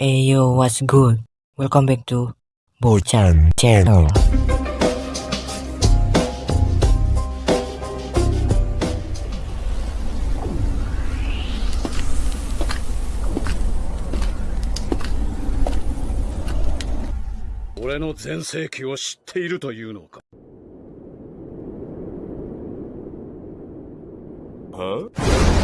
Hey yo, what's good? Welcome back to Bochan Channel. 俺の全盛期を知っているというのかは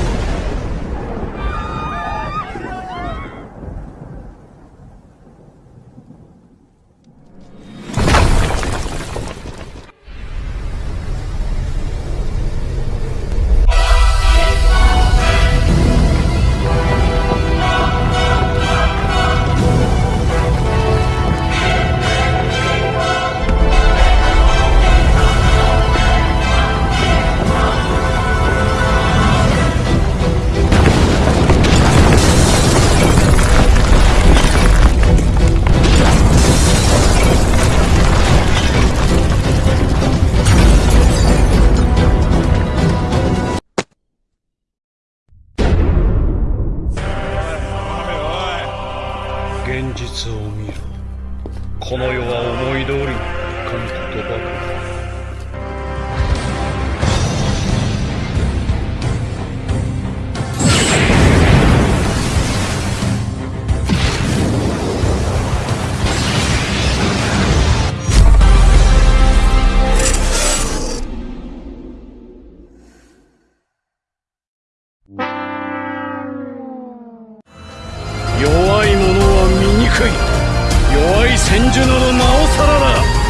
現実を見ろ。この世は思い通りにいかんことばかり。は醜い弱い千住などなおさらだ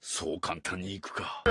そう簡単にいくか